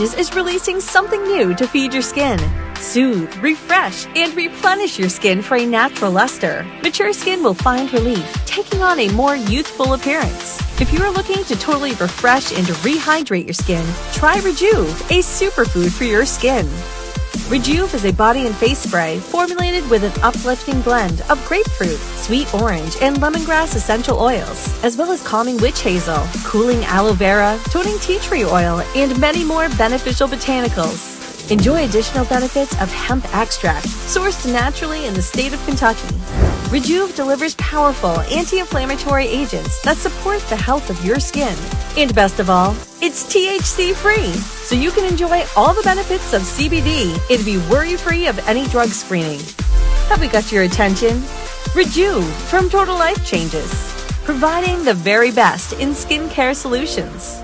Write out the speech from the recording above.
is releasing something new to feed your skin. Soothe, refresh, and replenish your skin for a natural luster. Mature skin will find relief, taking on a more youthful appearance. If you are looking to totally refresh and rehydrate your skin, try Rejuve, a superfood for your skin. Rejuve is a body and face spray formulated with an uplifting blend of grapefruit, sweet orange, and lemongrass essential oils, as well as calming witch hazel, cooling aloe vera, toning tea tree oil, and many more beneficial botanicals. Enjoy additional benefits of hemp extract, sourced naturally in the state of Kentucky. Rejuve delivers powerful anti-inflammatory agents that support the health of your skin. And best of all, it's THC free, so you can enjoy all the benefits of CBD and be worry-free of any drug screening. Have we got your attention? Rejuve from Total Life Changes, providing the very best in skincare solutions.